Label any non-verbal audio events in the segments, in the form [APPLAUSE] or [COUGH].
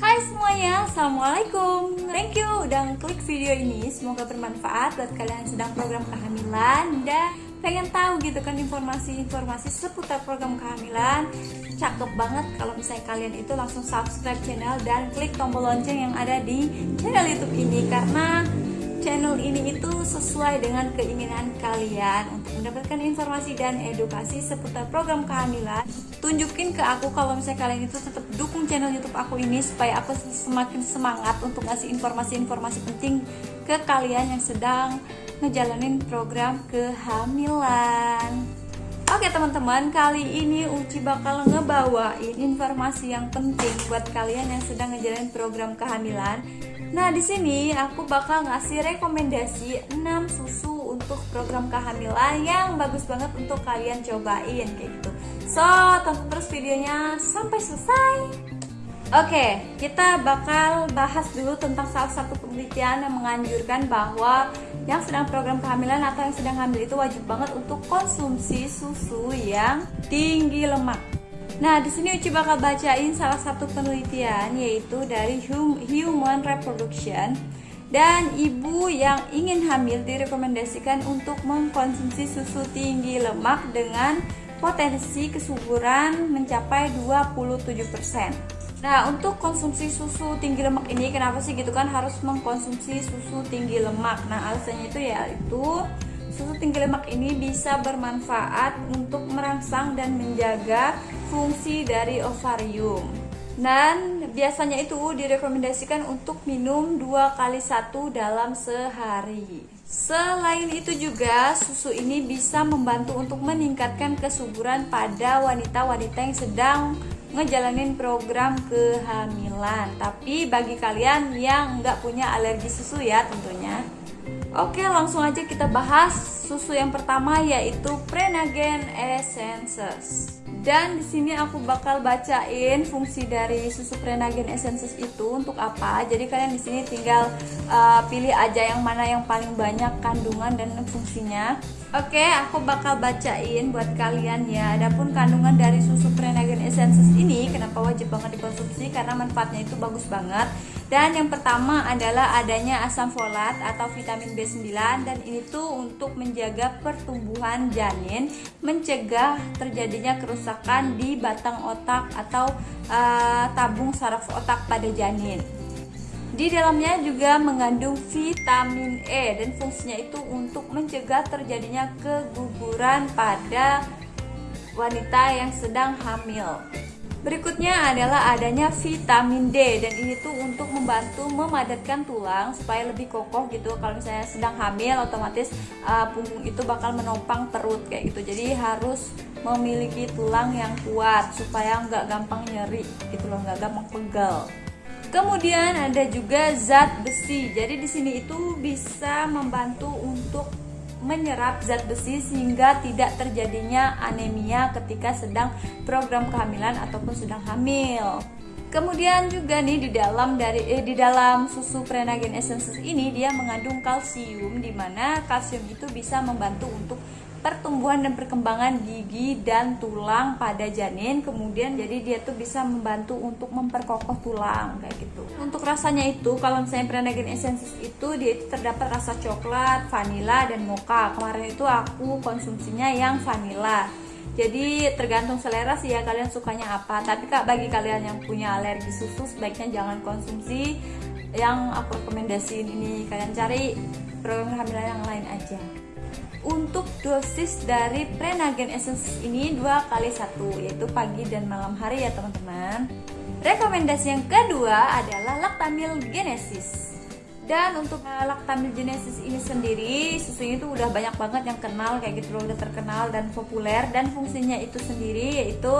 Hai semuanya, Assalamualaikum. Thank you udah klik video ini. Semoga bermanfaat buat kalian yang sedang program kehamilan Dan pengen tahu gitu kan informasi-informasi seputar program kehamilan Cakep banget kalau misalnya kalian itu langsung subscribe channel Dan klik tombol lonceng yang ada di channel youtube ini Karena channel ini itu sesuai dengan keinginan kalian untuk mendapatkan informasi dan edukasi seputar program kehamilan. Tunjukin ke aku kalau misalnya kalian itu tetap dukung channel YouTube aku ini supaya aku semakin semangat untuk ngasih informasi-informasi penting ke kalian yang sedang ngejalanin program kehamilan. Oke teman-teman, kali ini Uci bakal ngebawain informasi yang penting buat kalian yang sedang ngejalanin program kehamilan. Nah, di sini aku bakal ngasih rekomendasi 6 susu untuk program kehamilan yang bagus banget untuk kalian cobain kayak gitu. So, tonton terus videonya sampai selesai. Oke, kita bakal bahas dulu tentang salah satu penelitian yang menganjurkan bahwa yang sedang program kehamilan atau yang sedang hamil itu wajib banget untuk konsumsi susu yang tinggi lemak. Nah, di sini Uci bakal bacain salah satu penelitian yaitu dari hum- Human Reproduction dan ibu yang ingin hamil direkomendasikan untuk mengkonsumsi susu tinggi lemak dengan potensi kesuburan mencapai 27%. Nah, untuk konsumsi susu tinggi lemak ini kenapa sih gitu kan harus mengkonsumsi susu tinggi lemak? Nah, alasannya itu yaitu susu tinggi lemak ini bisa bermanfaat untuk merangsang dan menjaga fungsi dari ovarium. Dan biasanya itu direkomendasikan untuk minum dua kali satu dalam sehari. Selain itu juga susu ini bisa membantu untuk meningkatkan kesuburan pada wanita-wanita yang sedang ngejalanin program kehamilan. Tapi bagi kalian yang nggak punya alergi susu ya tentunya. Oke, langsung aja kita bahas susu yang pertama yaitu Prenagen Essences. Dan di sini aku bakal bacain fungsi dari susu Prenagen Essences itu untuk apa. Jadi kalian di sini tinggal uh, pilih aja yang mana yang paling banyak kandungan dan fungsinya. Oke, aku bakal bacain buat kalian ya. Adapun kandungan dari susu Prenagen Essences ini kenapa wajib banget dikonsumsi karena manfaatnya itu bagus banget. Dan yang pertama adalah adanya asam folat atau vitamin B9 dan ini tuh untuk menjaga pertumbuhan janin, mencegah terjadinya kerusakan di batang otak atau uh, tabung saraf otak pada janin. Di dalamnya juga mengandung vitamin E dan fungsinya itu untuk mencegah terjadinya keguguran pada wanita yang sedang hamil. Berikutnya adalah adanya vitamin D dan ini tuh untuk membantu memadatkan tulang supaya lebih kokoh gitu. Kalau misalnya sedang hamil otomatis uh, punggung itu bakal menopang perut kayak gitu. Jadi harus memiliki tulang yang kuat supaya nggak gampang nyeri gitu loh, nggak gampang pegal. Kemudian ada juga zat besi. Jadi di sini itu bisa membantu untuk menyerap zat besi sehingga tidak terjadinya anemia ketika sedang program kehamilan ataupun sedang hamil. Kemudian juga nih di dalam dari eh, di dalam susu Prenagen Essences ini dia mengandung kalsium di mana kalsium itu bisa membantu untuk pertumbuhan dan perkembangan gigi dan tulang pada janin. Kemudian jadi dia tuh bisa membantu untuk memperkokoh tulang kayak gitu. Untuk rasanya itu kalau misalnya Prenagen Essences itu dia itu terdapat rasa coklat, vanila dan mocha. Kemarin itu aku konsumsinya yang vanila. Jadi tergantung selera sih ya kalian sukanya apa. Tapi kak bagi kalian yang punya alergi susu sebaiknya jangan konsumsi yang aku rekomendasiin ini. Kalian cari program kehamilan yang lain aja untuk dosis dari Prenagen Essence ini dua kali satu yaitu pagi dan malam hari ya teman-teman. Rekomendasi yang kedua adalah Lactamil Genesis. Dan untuk Lactamil Genesis ini sendiri susunya itu udah banyak banget yang kenal kayak gitu udah terkenal dan populer. Dan fungsinya itu sendiri yaitu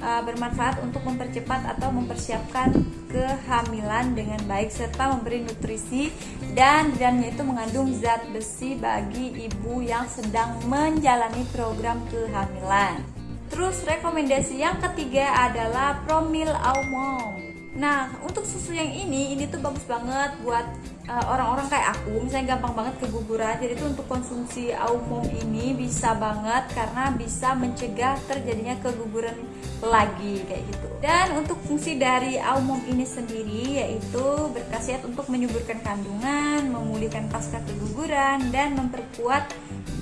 uh, bermanfaat untuk mempercepat atau mempersiapkan kehamilan dengan baik serta memberi nutrisi dan di dalamnya itu mengandung zat besi bagi ibu yang sedang menjalani program kehamilan. Terus rekomendasi yang ketiga adalah Promil Aumong. Nah, untuk susu yang ini, ini tuh bagus banget buat uh, orang-orang kayak aku, misalnya gampang banget keguguran. Jadi tuh untuk konsumsi Aumong ini bisa banget karena bisa mencegah terjadinya keguguran lagi kayak gitu. Dan untuk fungsi dari Aumong ini sendiri yaitu berkhasiat untuk menyuburkan kandungan, memulihkan pasca keguguran dan memperkuat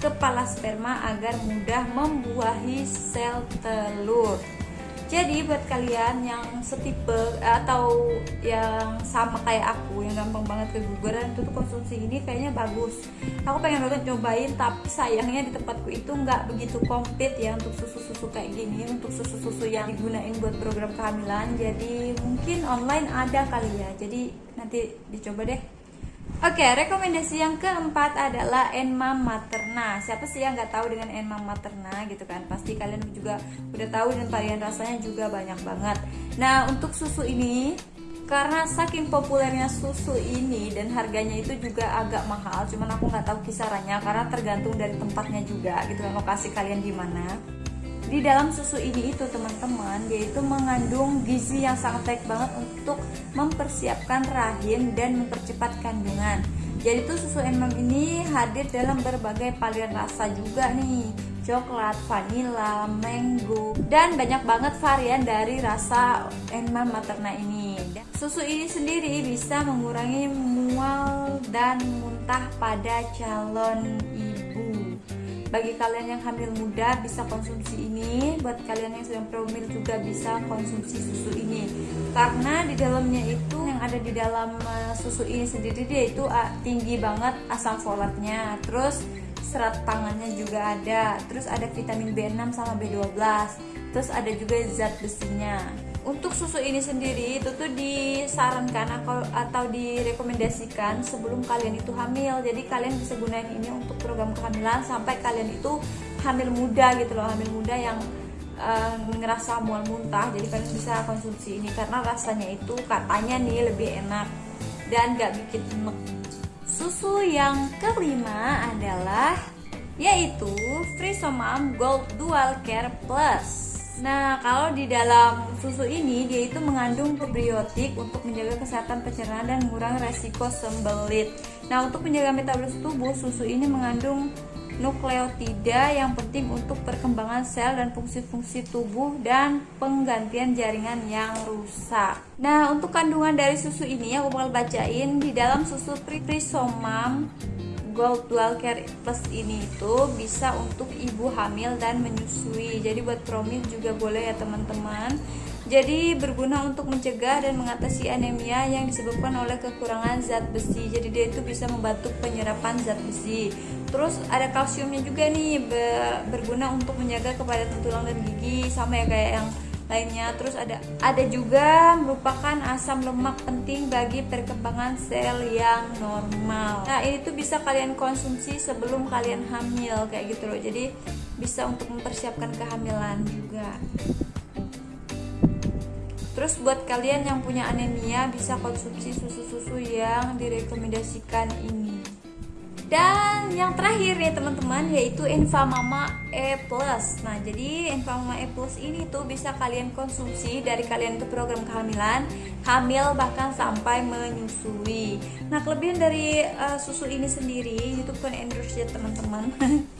kepala sperma agar mudah membuahi sel telur jadi buat kalian yang setipe atau yang sama kayak aku yang gampang banget keguguran tuh konsumsi ini kayaknya bagus. Aku pengen banget cobain tapi sayangnya di tempatku itu nggak begitu komplit ya untuk susu-susu kayak gini untuk susu-susu yang digunain buat program kehamilan. Jadi mungkin online ada kali ya. Jadi nanti dicoba deh Oke, rekomendasi yang keempat adalah Enma Materna. Siapa sih yang nggak tahu dengan Enma Materna gitu kan? Pasti kalian juga udah tahu dan varian rasanya juga banyak banget. Nah, untuk susu ini karena saking populernya susu ini dan harganya itu juga agak mahal, cuman aku nggak tahu kisarannya karena tergantung dari tempatnya juga gitu kan lokasi kalian di mana di dalam susu ini itu teman-teman yaitu mengandung gizi yang sangat baik banget untuk mempersiapkan rahim dan mempercepat kandungan. Jadi tuh susu enmam ini hadir dalam berbagai varian rasa juga nih. Coklat, vanilla, mango dan banyak banget varian dari rasa enmam materna ini. Susu ini sendiri bisa mengurangi mual dan muntah pada calon ibu bagi kalian yang hamil muda bisa konsumsi ini. Buat kalian yang sedang promil juga bisa konsumsi susu ini. Karena di dalamnya itu yang ada di dalam uh, susu ini sendiri dia itu uh, tinggi banget asam folatnya. Terus serat pangannya juga ada. Terus ada vitamin B6 sama B12 terus ada juga zat besinya untuk susu ini sendiri itu tuh disarankan atau, atau direkomendasikan sebelum kalian itu hamil. Jadi kalian bisa gunain ini untuk program kehamilan sampai kalian itu hamil muda gitu loh hamil muda yang uh, ngerasa mual muntah. Jadi kalian bisa konsumsi ini karena rasanya itu katanya nih lebih enak dan gak bikin enek. Susu yang kelima adalah yaitu Frisomam Gold Dual Care Plus Nah, kalau di dalam susu ini dia itu mengandung probiotik untuk menjaga kesehatan pencernaan dan mengurangi resiko sembelit. Nah, untuk menjaga metabolisme tubuh, susu ini mengandung nukleotida yang penting untuk perkembangan sel dan fungsi-fungsi tubuh dan penggantian jaringan yang rusak. Nah, untuk kandungan dari susu ini aku bakal bacain di dalam susu Prisomam Gold Care Plus ini itu bisa untuk ibu hamil dan menyusui. Jadi buat promil juga boleh ya teman-teman. Jadi berguna untuk mencegah dan mengatasi anemia yang disebabkan oleh kekurangan zat besi. Jadi dia itu bisa membantu penyerapan zat besi. Terus ada kalsiumnya juga nih berguna untuk menjaga kepadatan tulang dan gigi sama ya kayak yang lainnya. Terus ada ada juga merupakan asam lemak penting bagi perkembangan sel yang normal. Nah ini tuh bisa kalian konsumsi sebelum kalian hamil kayak gitu loh. Jadi bisa untuk mempersiapkan kehamilan juga. Terus buat kalian yang punya anemia bisa konsumsi susu-susu yang direkomendasikan ini. Dan yang terakhir ya teman-teman yaitu Enfamama E+. Nah, jadi Enfamama E+ ini tuh bisa kalian konsumsi dari kalian ke program kehamilan, hamil bahkan sampai menyusui. Nah, kelebihan dari uh, susu ini sendiri itu bukan endorse ya teman-teman.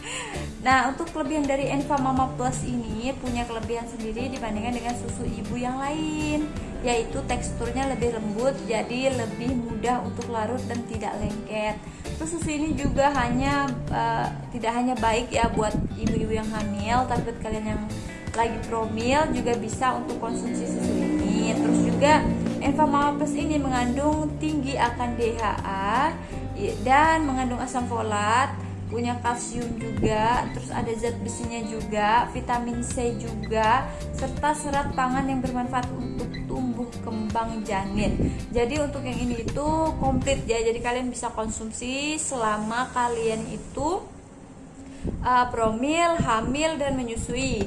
[LAUGHS] nah, untuk kelebihan dari Enfamama Plus ini punya kelebihan sendiri dibandingkan dengan susu ibu yang lain, yaitu teksturnya lebih lembut jadi lebih mudah untuk larut dan tidak lengket terus susu ini juga hanya uh, tidak hanya baik ya buat ibu-ibu yang hamil tapi buat kalian yang lagi promil juga bisa untuk konsumsi susu ini terus juga Enfamama Plus ini mengandung tinggi akan DHA dan mengandung asam folat punya kalsium juga, terus ada zat besinya juga, vitamin C juga, serta serat pangan yang bermanfaat untuk tumbuh kembang janin. Jadi untuk yang ini itu komplit ya, jadi kalian bisa konsumsi selama kalian itu uh, promil, hamil dan menyusui.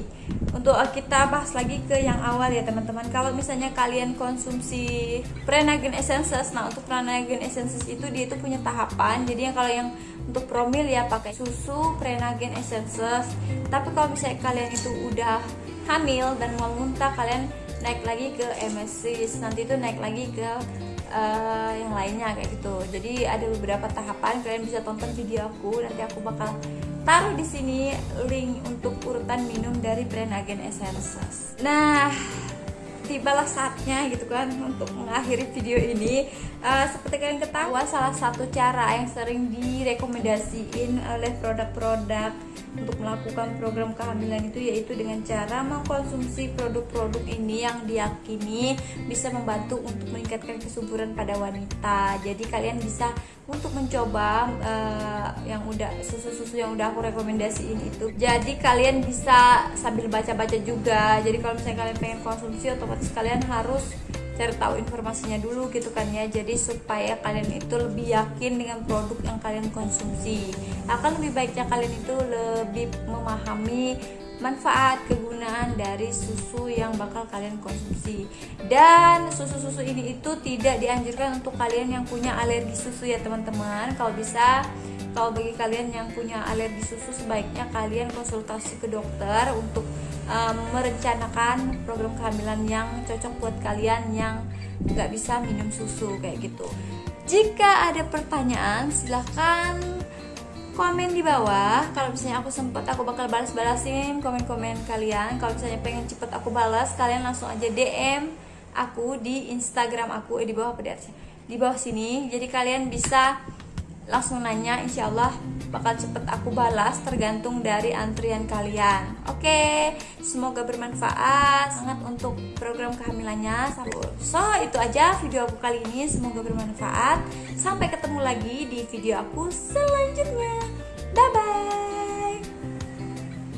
Untuk uh, kita bahas lagi ke yang awal ya teman-teman. Kalau misalnya kalian konsumsi Prenagen Essences, nah untuk Prenagen Essences itu dia itu punya tahapan. Jadi yang kalau yang untuk promil ya pakai susu Prenagen Essences tapi kalau misalnya kalian itu udah hamil dan mau muntah kalian naik lagi ke emesis nanti itu naik lagi ke uh, yang lainnya kayak gitu jadi ada beberapa tahapan kalian bisa tonton video aku nanti aku bakal taruh di sini link untuk urutan minum dari brand Agen Essences nah tibalah saatnya gitu kan untuk mengakhiri video ini. Uh, seperti kalian ketahui salah satu cara yang sering direkomendasiin oleh produk-produk untuk melakukan program kehamilan itu yaitu dengan cara mengkonsumsi produk-produk ini yang diyakini bisa membantu untuk meningkatkan kesuburan pada wanita. Jadi kalian bisa untuk mencoba uh, yang udah susu-susu yang udah aku rekomendasiin itu. Jadi kalian bisa sambil baca-baca juga. Jadi kalau misalnya kalian pengen konsumsi otomatis kalian harus cari tahu informasinya dulu gitu kan ya. Jadi supaya kalian itu lebih yakin dengan produk yang kalian konsumsi. Akan lebih baiknya kalian itu lebih memahami manfaat kegunaan dari susu yang bakal kalian konsumsi. Dan susu-susu ini itu tidak dianjurkan untuk kalian yang punya alergi susu ya teman-teman. Kalau bisa kalau bagi kalian yang punya alergi susu sebaiknya kalian konsultasi ke dokter untuk um, merencanakan program kehamilan yang cocok buat kalian yang nggak bisa minum susu kayak gitu. Jika ada pertanyaan silahkan komen di bawah. Kalau misalnya aku sempat aku bakal balas-balasin komen-komen kalian. Kalau misalnya pengen cepet aku balas kalian langsung aja DM aku di Instagram aku eh, di bawah apa di bawah sini. Jadi kalian bisa langsung nanya insya Allah bakal cepet aku balas tergantung dari antrian kalian. Oke semoga bermanfaat. Sangat untuk program kehamilannya. So itu aja video aku kali ini. Semoga bermanfaat. Sampai ketemu lagi di video aku selanjutnya. Bye bye